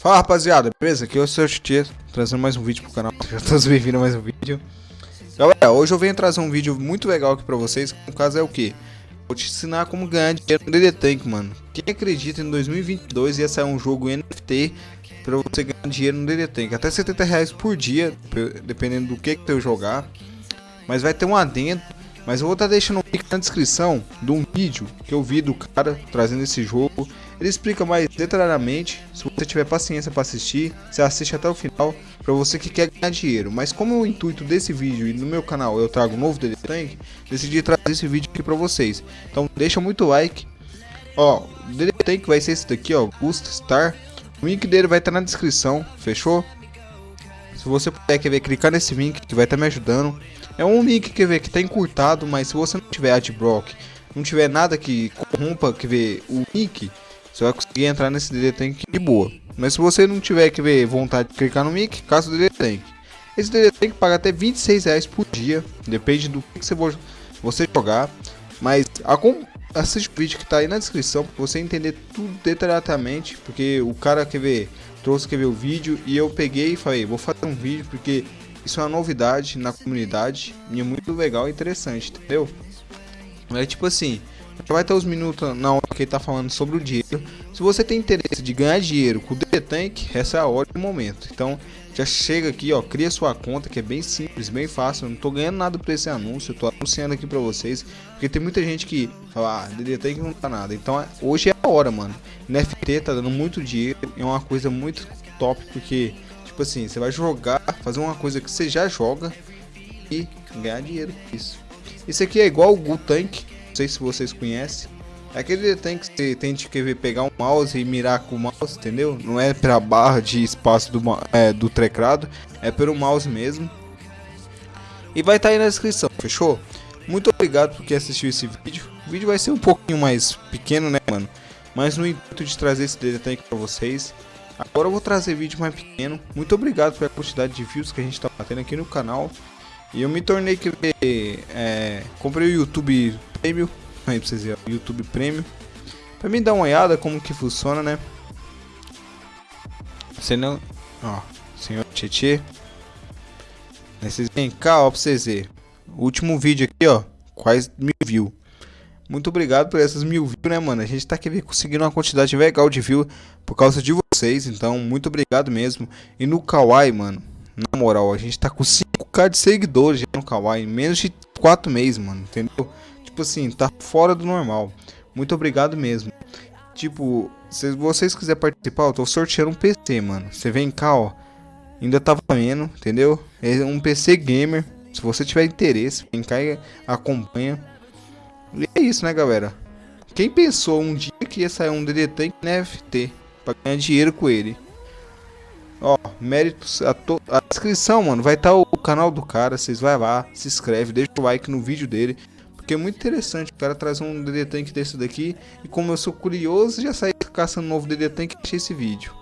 Fala rapaziada, beleza? Aqui é o seu Titi, trazendo mais um vídeo pro canal. Já todos bem-vindos a mais um vídeo. Galera, hoje eu venho trazer um vídeo muito legal aqui pra vocês. No caso é o que? Vou te ensinar como ganhar dinheiro no DD Tank, mano. Quem acredita em 2022 ia sair um jogo NFT pra você ganhar dinheiro no DD Tank? Até 70 reais por dia, dependendo do que que eu jogar. Mas vai ter um adendo. Mas eu vou estar tá deixando um link na descrição de um vídeo que eu vi do cara trazendo esse jogo. Ele explica mais detalhadamente, se você tiver paciência para assistir, você assiste até o final, para você que quer ganhar dinheiro. Mas como o intuito desse vídeo e no meu canal eu trago um novo DD Tank, decidi trazer esse vídeo aqui para vocês. Então deixa muito like. Ó, o DD Tank vai ser esse daqui, ó, Gust Star. O link dele vai estar tá na descrição, fechou? Se você puder quer ver, clicar nesse link que vai estar tá me ajudando. É um link que ver que está encurtado, mas se você não tiver adblock, não tiver nada que corrompa que ver o link, você vai conseguir entrar nesse DD Tank de boa. Mas se você não tiver que ver vontade de clicar no link, caça o DD Tank. Esse DD Tank paga até 26 reais por dia, depende do que você jogar. Mas assiste o vídeo que está aí na descrição para você entender tudo detalhadamente, porque o cara quer ver, trouxe que ver o vídeo e eu peguei e falei, vou fazer um vídeo porque isso é uma novidade na comunidade e é muito legal e interessante, entendeu? É tipo assim, vai ter os minutos na que ele tá falando sobre o dinheiro. Se você tem interesse de ganhar dinheiro com o Tank, essa é a hora do momento. Então, já chega aqui, ó, cria sua conta, que é bem simples, bem fácil. Eu não tô ganhando nada por esse anúncio, eu tô anunciando aqui pra vocês. Porque tem muita gente que fala, ah, DD Tank não tá nada. Então, hoje é a hora, mano. NFT tá dando muito dinheiro, é uma coisa muito top, porque, tipo assim, você vai jogar, fazer uma coisa que você já joga e ganhar dinheiro com isso. Isso aqui é igual o Gu Tank, não sei se vocês conhecem. É aquele tem que você tem que pegar um mouse e mirar com o mouse, entendeu? Não é pra barra de espaço do, é, do teclado, é pelo mouse mesmo. E vai estar tá aí na descrição, fechou? Muito obrigado por quem assistiu esse vídeo. O vídeo vai ser um pouquinho mais pequeno, né, mano? Mas no intuito de trazer esse detalhe pra vocês. Agora eu vou trazer vídeo mais pequeno. Muito obrigado pela quantidade de views que a gente tá batendo aqui no canal. E eu me tornei que é, comprei o YouTube Premium, aí pra vocês verem, YouTube Premium, pra mim dar uma olhada como que funciona, né? Você não, ó, senhor Tietê, vocês vem cá, ó, pra vocês verem, último vídeo aqui, ó, quase mil views. Muito obrigado por essas mil views, né, mano? A gente tá aqui conseguindo uma quantidade legal de views por causa de vocês, então muito obrigado mesmo. E no Kawaii, mano, na moral, a gente tá com 5k de seguidores no Kawaii, menos de 4 meses, mano, entendeu? Tipo assim, tá fora do normal. Muito obrigado mesmo. Tipo, se vocês quiserem participar, eu tô sorteando um PC, mano. Você vem cá, ó. Ainda tá valendo, entendeu? É um PC gamer. Se você tiver interesse, vem cá e acompanha. E é isso, né, galera? Quem pensou um dia que ia sair um DD Tank NFT pra ganhar dinheiro com ele? Ó, méritos a, to a descrição, mano, vai estar tá o canal do cara, vocês vai lá, se inscreve, deixa o like no vídeo dele, porque é muito interessante, o cara traz um DD Tank desse daqui, e como eu sou curioso, já saí caçando um novo DD Tank e achei esse vídeo.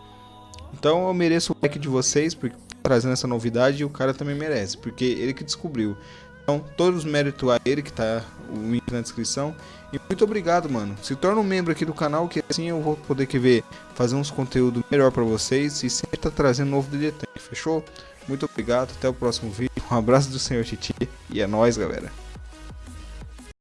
Então eu mereço o like de vocês, porque trazendo essa novidade, e o cara também merece, porque ele que descobriu. Então, todos os méritos a ele, que tá o link na descrição. E muito obrigado, mano. Se torna um membro aqui do canal, que assim eu vou poder que ver, fazer uns conteúdos melhor pra vocês. E sempre tá trazendo novo DD Tank, fechou? Muito obrigado, até o próximo vídeo. Um abraço do Senhor Titi e é nóis, galera.